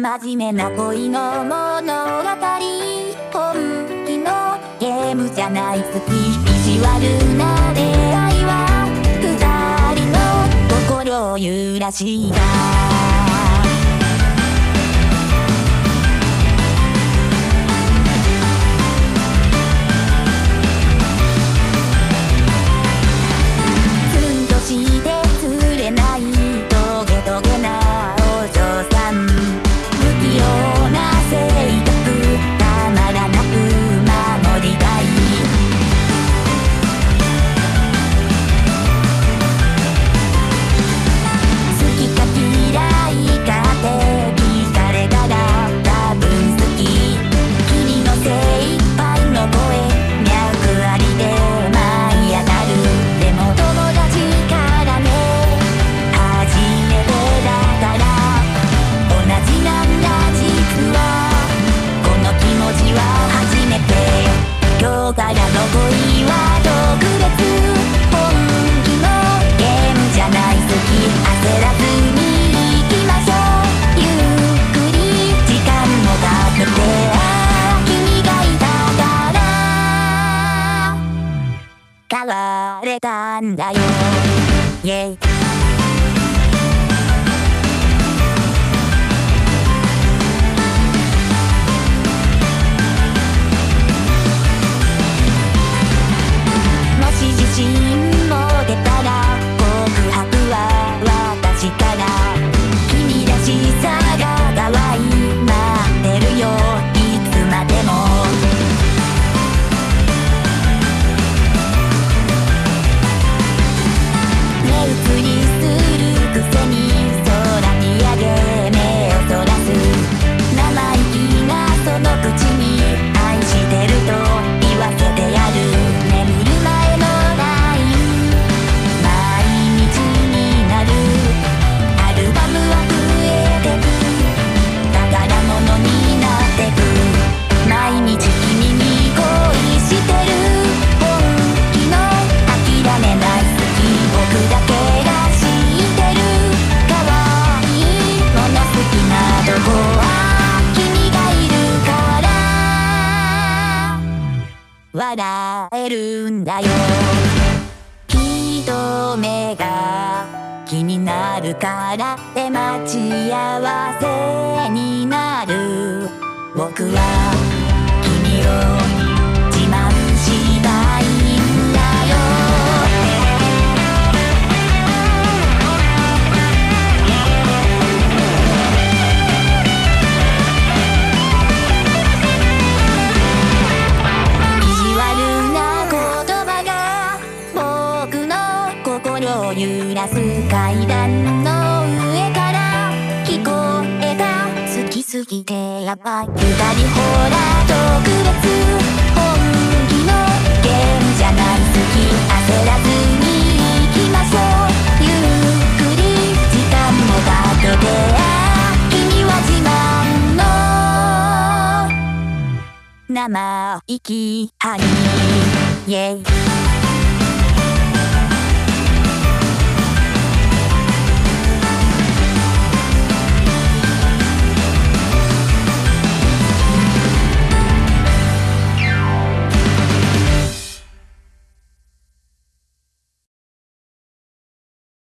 真面目な恋の物語本気のゲームじゃない好き意地悪な出会いは二人の心を揺らしたわれたんだよ、yeah 笑えるんだよ。人目が気になるからって待ち合わせになる。僕は階段の上から聞こえた。好きすぎてやばい。二人ほら特別本気のゲームじゃない。好き焦らずに行きましょう。ゆっくり時間もかけて君は自慢の生意気ハニーイェイ。